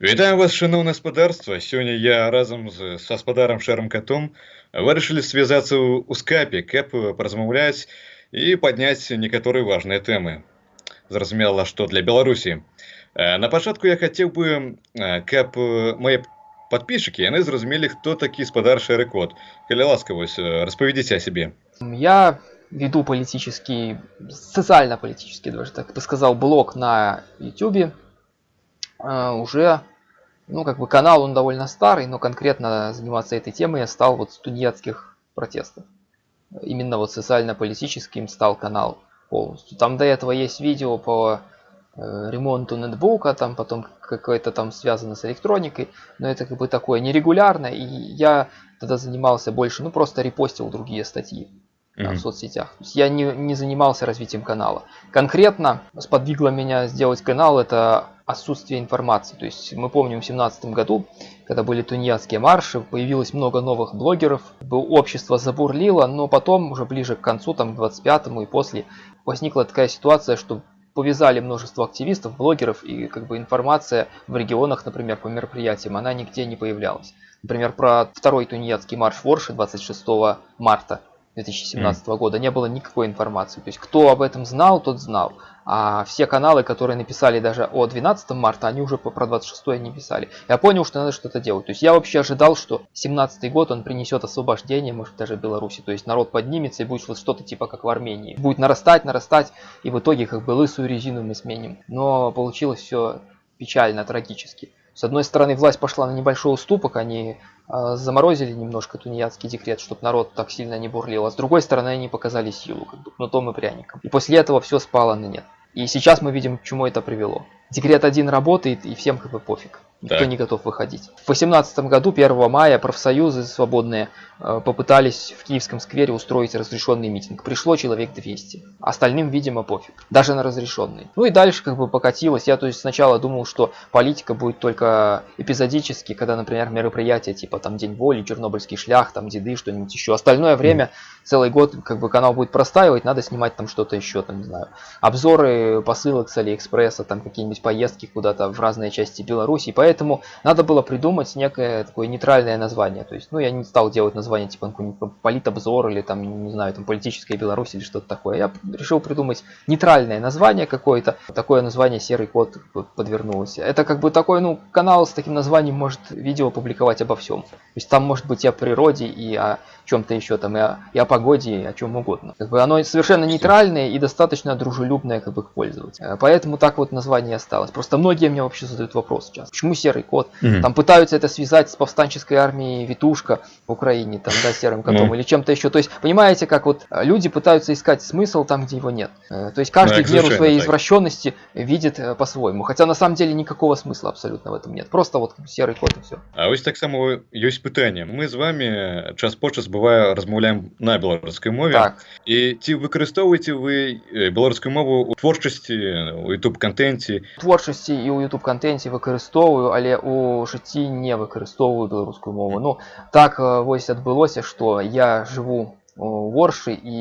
Вітаю вас, шановне господарство. Сёння я разам з гаспадарам шэрым катом вырашылі звязацца ў ў скайпе, каб паразмаўляць і падняць некаторыя важныя тэмы. Зразумела, што для Беларусі. Э, На пачатку я хацеў бы, э, каб э, мае падпісчыкі яны зразумелі, хто такі спадар шэры кот. Калі ласка, вось э, распавядзіце о себе. Я веду политический, социально-политический, даже так бы сказал, блог на YouTube. Э, Уже, ну, как бы канал он довольно старый, но конкретно заниматься этой темой я стал вот с тунеядских протестов. Именно вот социально-политическим стал канал полностью. Там до этого есть видео по э, ремонту ноутбука, там потом какое-то там связано с электроникой, но это как бы такое нерегулярное, и я тогда занимался больше, ну просто репостил другие статьи в соцсетях. То есть я не, не занимался развитием канала. Конкретно сподвигло меня сделать канал это отсутствие информации. То есть мы помним в семнадцатом году, когда были тунеядские марши, появилось много новых блогеров, общество забурлило, но потом уже ближе к концу, там к 25-му и после, возникла такая ситуация, что повязали множество активистов, блогеров, и как бы информация в регионах, например, по мероприятиям, она нигде не появлялась. Например, про второй тунеядский марш в Орше 26 марта 2017 года не было никакой информации. То есть кто об этом знал, тот знал. А все каналы, которые написали даже о 12 марта, они уже про 26 не писали. Я понял, что надо что-то делать. То есть я вообще ожидал, что 17 год он принесет освобождение, может даже Беларуси. То есть народ поднимется и будет вот что-то типа как в Армении. Будет нарастать, нарастать, и в итоге как бы лысую резину мы сменим. Но получилось все печально, трагически. С одной стороны, власть пошла на небольшой уступок, они э, заморозили немножко тунеядский декрет, чтобы народ так сильно не бурлил, а с другой стороны, они показали силу, как бы кнутом и пряником. И после этого все спало на нет. И сейчас мы видим, к чему это привело. Декрет один работает, и всем как бы пофиг. Никто Так. не готов выходить. В 2018 году, 1 мая, профсоюзы свободные э, попытались в Киевском сквере устроить разрешенный митинг. Пришло человек 200. Остальным, видимо, пофиг. Даже на разрешенный. Ну и дальше как бы покатилось. Я то есть сначала думал, что политика будет только эпизодически, когда, например, мероприятия типа там День воли, Чернобыльский шлях, там деды, что-нибудь еще. Остальное время, целый год, как бы канал будет простаивать, надо снимать там что-то еще, там, не знаю, обзоры посылок с Алиэкспресса, там какие-нибудь поездки куда-то в разные части Беларуси. Поэтому надо было придумать некое такое нейтральное название. То есть, ну, я не стал делать название типа какой-нибудь политобзор или там, не знаю, там политическая Беларусь или что-то такое. Я решил придумать нейтральное название какое-то. Такое название Серый кот п- подвернулось. Это как бы такой, ну, канал с таким названием может видео публиковать обо всем. То есть там может быть и о природе, и о чем-то еще там, и о, и о погоде, и о чем угодно. Как бы оно совершенно нейтральное и достаточно дружелюбное как бы к пользователю. Поэтому так вот название осталось. Просто многие мне вообще задают вопрос сейчас. Почему серый кот? Мгм. Там пытаются это связать с повстанческой армией Витушка в Украине, там, да, серым котом Ну. или чем-то еще. То есть, понимаете, как вот э, люди пытаются искать смысл там, где его нет. Э, То есть каждый Ну, в меру совершенно своей так. извращенности видит э, по-своему. Хотя на самом деле никакого смысла абсолютно в этом нет. Просто вот серый кот и все. А ось таксама ёсць пытанне. Мы з вами час по час бывае размаўляем на беларускай мове. Так. І ці выкарыстоўваеце вы э, беларускую мову ў творчасці у youtube кантэнце творчасці і ў youtube кантэнце выкарыстоўваю але у жыцці не выкарыстоўваю беларускую мову ну так э, вось адбылося што я жыву у оршы і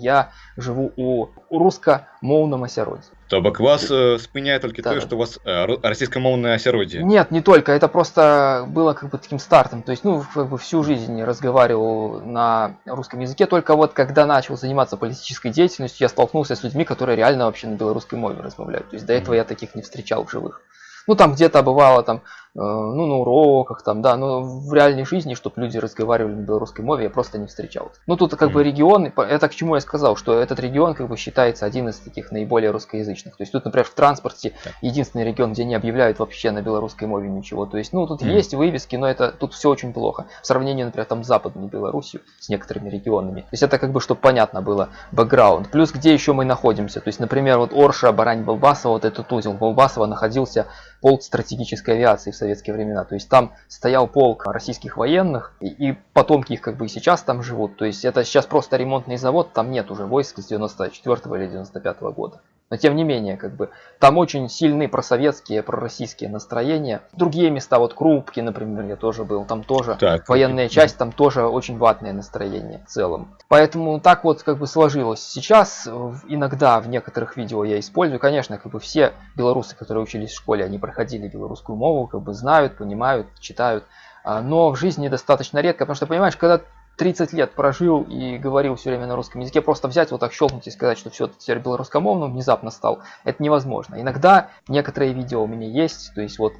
я жыву у у рускамоўным асяроддзі то бок вас э, спыняе толькі Да. тое што у вас э, ру- расійскамоўнае асяроддзе нет не только это просто было как бы таким стартом то есть ну как бы всю жизнь разговаривал на русском языке только вот когда начал заниматься политической деятельностью я столкнулся с людьми которые реально вообще на белорусской мове размовляют то есть до этого я таких не встречал в живых ну там где-то бывало там ну на уроках там да но в реальной жизни чтобы люди разговаривали на белорусской мове я просто не встречал ну тут как бы Мгм. регион это к чему я сказал что этот регион как бы считается один из таких наиболее русскоязычных. То есть тут например в транспорте единственный регион где не объявляют вообще на белорусской мове ничего. То есть ну тут Мгм. есть вывески но это тут все очень плохо. В сравнении например там с западной беларусью с некоторыми регионами. То есть это как бы чтобы понятно было бэкграунд. Плюс где еще мы находимся? То есть например вот орша барань балбасова вот этот узел балбасова находился полк стратегической авиации в советские времена. То есть там стоял полк российских военных, и, и потомки их как бы сейчас там живут. То есть это сейчас просто ремонтный завод, там нет уже войск с 94 или 95 года. Но тем не менее, как бы, там очень сильные просоветские, пророссийские настроения. Другие места, вот Крупки, например, я тоже был, там тоже так, военная часть, там тоже очень ватное настроение в целом. Поэтому так вот как бы сложилось. Сейчас иногда в некоторых видео я использую, конечно, как бы все белорусы, которые учились в школе, они проходили белорусскую мову, как бы знают, понимают, читают. А, но в жизни достаточно редко, потому что, понимаешь, когда 30 лет прожил и говорил все время на русском языке, просто взять вот так щелкнуть и сказать, что все, теперь белорусскомовным внезапно стал, это невозможно. Иногда некоторые видео у меня есть, то есть вот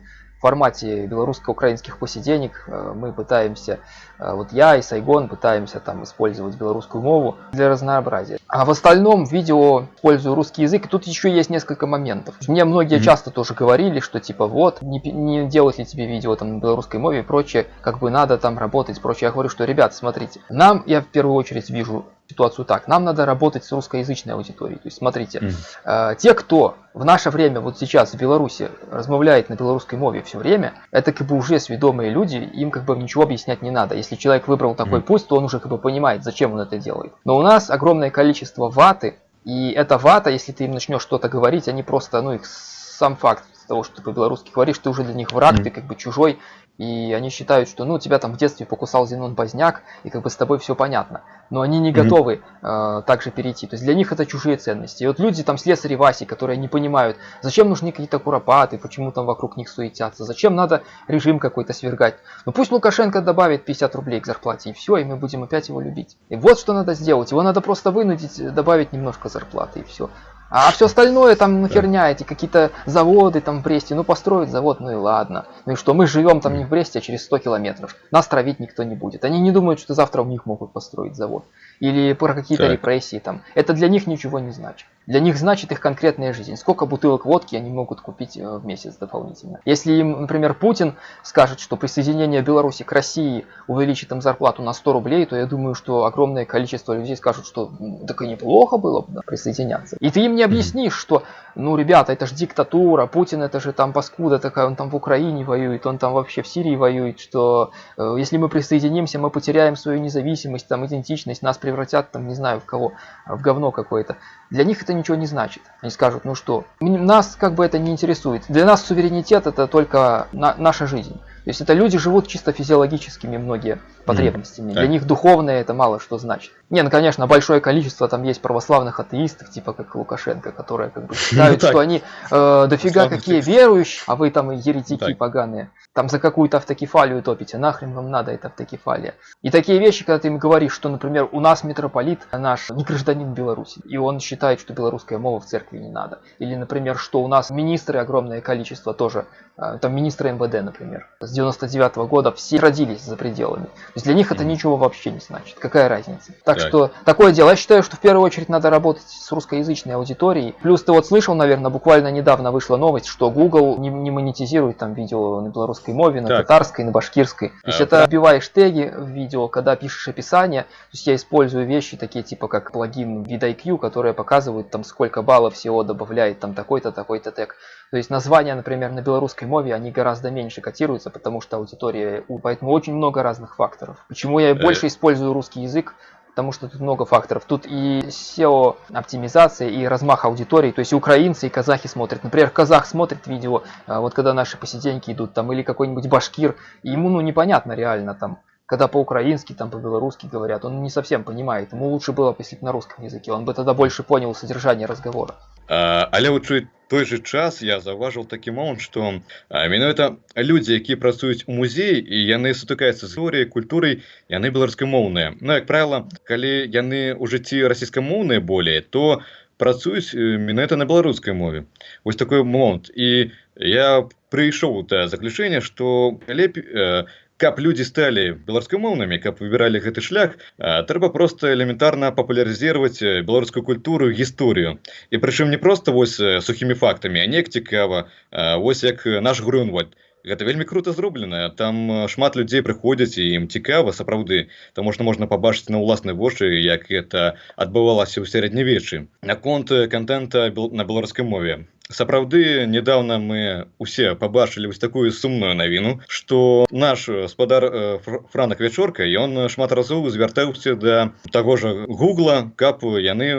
формате белорусско-украинских посиденек э, мы пытаемся, э, вот я и Сайгон пытаемся там использовать белорусскую мову для разнообразия. А в остальном видео использую русский язык, тут еще есть несколько моментов. Мне многие mm-hmm. часто тоже говорили, что типа вот, не, не делать ли тебе видео там на белорусской мове и прочее, как бы надо там работать, прочее. Я говорю, что, ребят, смотрите, нам, я в первую очередь вижу ситуацию так. Нам надо работать с русскоязычной аудиторией. То есть, смотрите, mm. э, те, кто в наше время, вот сейчас в Беларуси, размовляет на белорусской мове все время, это как бы уже сведомые люди, им как бы ничего объяснять не надо. Если человек выбрал такой mm. путь, то он уже как бы понимает, зачем он это делает. Но у нас огромное количество ваты, и эта вата, если ты им начнешь что-то говорить, они просто, ну, их сам факт того, что ты по-белорусски говоришь, ты уже для них враг, mm. ты как бы чужой, и они считают, что ну тебя там в детстве покусал Зенон Базняк, и как бы с тобой все понятно. Но они не mm-hmm. готовы э, также перейти. То есть для них это чужие ценности. И вот люди там слесари Васи, которые не понимают, зачем нужны какие-то куропаты, почему там вокруг них суетятся, зачем надо режим какой-то свергать. Ну пусть Лукашенко добавит 50 рублей к зарплате, и все, и мы будем опять его любить. И вот что надо сделать. Его надо просто вынудить, добавить немножко зарплаты, и все. А все остальное там ну херня, эти какие-то заводы там в Бресте, ну построить завод, ну и ладно. Ну и что, мы живем там не в Бресте, а через 100 километров. Нас травить никто не будет. Они не думают, что завтра у них могут построить завод. Или про какие-то репрессии там. Это для них ничего не значит. Для них значит их конкретная жизнь. Сколько бутылок водки они могут купить э, в месяц дополнительно. Если им, например, Путин скажет, что присоединение Беларуси к России увеличит им зарплату на 100 рублей, то я думаю, что огромное количество людей скажут, что так и неплохо было бы да, присоединяться. И ты им не объяснишь, что, ну, ребята, это же диктатура, Путин это же там паскуда такая, он там в Украине воюет, он там вообще в Сирии воюет, что э, если мы присоединимся, мы потеряем свою независимость, там, идентичность, нас превратят, там, не знаю, в кого, в говно какое-то. Для них это ничего не значит. Они скажут, ну что, нас как бы это не интересует. Для нас суверенитет это только на, наша жизнь. То есть это люди живут чисто физиологическими многие потребностями. Mm. Для них духовное это мало что значит. Не, ну конечно, большое количество там есть православных атеистов, типа как Лукашенко, которые как бы считают, ну что они э, дофига какие верующие, а вы там еретики поганые. Там за какую-то автокефалию топите, нахрен вам надо эта автокефалия. И такие вещи, когда ты им говоришь, что, например, у нас митрополит наш не гражданин Беларуси, и он считает, что белорусская мова в церкви не надо. Или, например, что у нас министры огромное количество тоже, э, там министры МВД, например, 99 -го года все родились за пределами. То есть для них это ничего вообще не значит. Какая разница? Так, так что такое дело. Я считаю, что в первую очередь надо работать с русскоязычной аудиторией. Плюс ты вот слышал, наверное, буквально недавно вышла новость, что Google не, не монетизирует там видео на белорусской мове, на так. татарской, на башкирской. То есть а, это вбиваешь теги в видео, когда пишешь описание. То есть я использую вещи такие типа как плагин VidIQ, которые показывают там сколько баллов SEO добавляет там такой-то, такой-то тег. То есть названия, например, на белорусской мове, они гораздо меньше котируются, потому что аудитория, поэтому очень много разных факторов. Почему я больше использую русский язык? потому что тут много факторов. Тут и SEO оптимизация, и размах аудитории, то есть и украинцы, и казахи смотрят. Например, казах смотрит видео, а, вот когда наши посиденьки идут, там, или какой-нибудь башкир, и ему ну непонятно реально там, когда по-украински, там по-белорусски говорят, он не совсем понимает. Ему лучше было бы, если бы на русском языке, он бы тогда больше понял содержание разговора. Але ў той же час я заўважыў такі момант што менавіта людзі якія працуюць у музеі і яны сутыкаюцца з гісторыяй культурай яны беларускамоўныя Ну як правіла калі яны ў жыцці расійскамоўныя болей то працуюць менавіта на беларускай мове. Вось такой момант і я прыйшоў да заключэння што лепей э, каб людзі сталі беларускамоўнымі каб выбіралі гэты шлях трэба просто элементарна папулярызировать беларускую культуру гісторыю. І прычым не просто вось сухімі фактамі а неяк цікава. Вось як наш грунвальд гэта вельмі круто зроблена там шмат людзей прыходзяць і ім цікава сапраўды. Таму што можна пабачыць на ўласнай вочы як это адбывалася ў сярэднявечы. Наконт контента на беларускай мове сапраўды недавно мы усе побачылі вось такую сумную навіну что наш спадар э, франак вячорка ён шмат разоў звяртаўся да таго жа гугла каб яны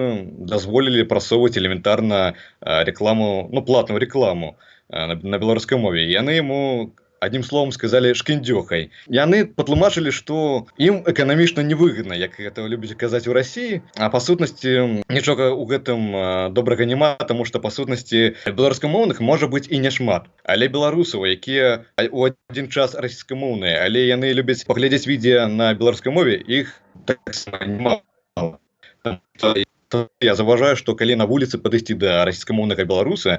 дазволілі прасоўваць элементарна рекламу ну платную рекламу на, на беларускай мове яны ему одним словом сказали шкіндёхай яны патлумачылі что ім эканамічна невыгодна як это любіць казаць у Росіі а па сутнасці нічога у гэтым добрага няма тому что па сутнасці беларускамоўных можа быть і няшмат але беларусаў якія у один час расійскамоўныя але яны любяць паглядзець відео на беларускай мове іх так я заўважаю што калі на вуліцы падысці да расійскамоўнага беларуса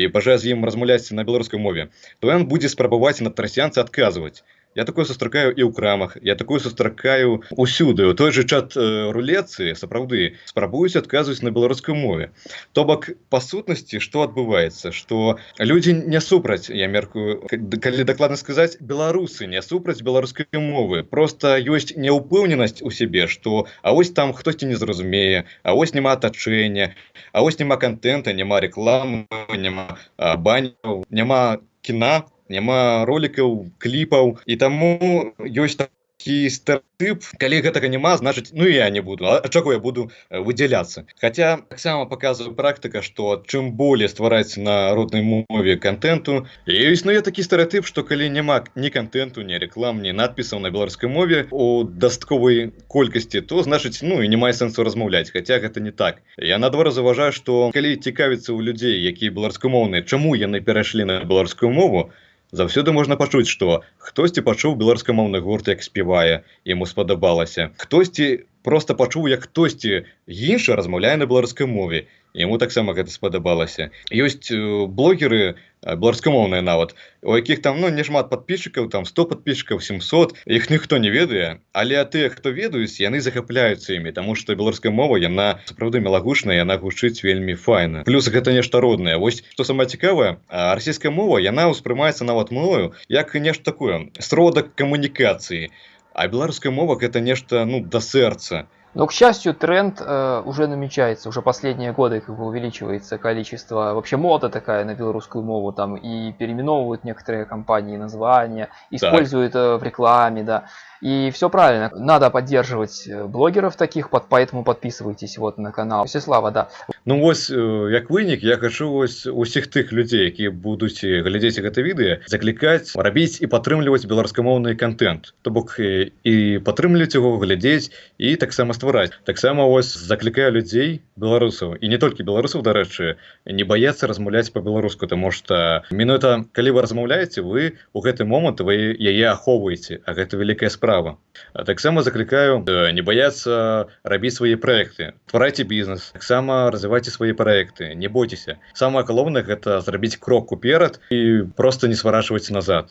і пажа з ім размаўляць на беларускай мове то ён будзе спрабаваць на трасянцы адказваць Я такое сустракаю і ў крамах я такое сустракаю усюды. У той же чат э, рулецы сапраўды спрабуюць адказваць на беларускай мове то бок па сутнасці што адбываецца што людзі не супраць я меркую калі дакладна сказаць беларусы не супраць беларускай мовы. Просто ёсць няўпэўненасць у сябе што А вось там хтосьці не зразумее А вось няма атачэння А вось няма контента няма рекламы няма баняў няма кіна няма ролікаў кліпаў. І таму ёсць такі стэеотып калі гэтага няма значыць ну я не буду. А чаго я буду выдзяляцца? Хаця таксама показываю практыка што чым болей ствараць на роднай мове контенту і існуе такі стэеотып што калі няма ні контенту не реклам ні надпісаў на беларускай мове у дастковай колькасці то значыць ну і не мае сэнсу размаўляць Хаця гэта не так. Я надвор заважаю што калі цікавіцца ў людзей якія беларускамоўныя чаму яны перайшлі на беларускую мову заўсёды можна пачуць што хтосьці пачуў беларускамоўны гурт як спявае яму спадабалася хтосьці просто пачуў як хтосьці іншы размаўляе на беларускай мове яму таксама гэта спадабалася ёсць блогеры беларускамоўныя нават у якіх там ну не шмат подписчикаў там 100 подписчиков 700 іх ніхто не ведае але тыя хто ведаюць яны захапляюцца імі тому что беларуская мова яна сапраўды мелагучная яна гучыць вельмі файна плюс гэта нешта роднае вось что самое цікавае расійская мова яна ўспрымаецца нават мною як нешта такое сродак камунікацыі а беларуская мова гэта нешта ну да сэрца Но, к счастью, тренд э, уже намечается. Уже последние годы как бы увеличивается количество... Вообще мода такая на белорусскую мову. Там и переименовывают некоторые компании названия, используют э, в рекламе, да. И все правильно. Надо поддерживать э, блогеров таких, под, поэтому подписывайтесь вот на канал. Всеслава, да. Ну вось, як вынік, я хочу вось усіх тых людзей, якія будуць глядзець гэта відэа, заклікаць, рабіць і падтрымліваць беларускамоўны контент. То бок і падтрымліваць яго, глядзець і таксама ствараць. Таксама вось заклікаю людзей, беларусаў і не толькі беларусаў, дарэчы, не баяцца размаўляць па-беларуску, таму што мінута, калі вы размаўляеце, вы у гэты момант вы яе ахоўваеце, а гэта вялікая справа справа таксама заклікаю не баяцца рабіць свае проекты тварайце бізнес таксама развівайце свае проекты не бойцеся самое галоўнае гэта зрабіць крок уперад і просто не сварачваць назад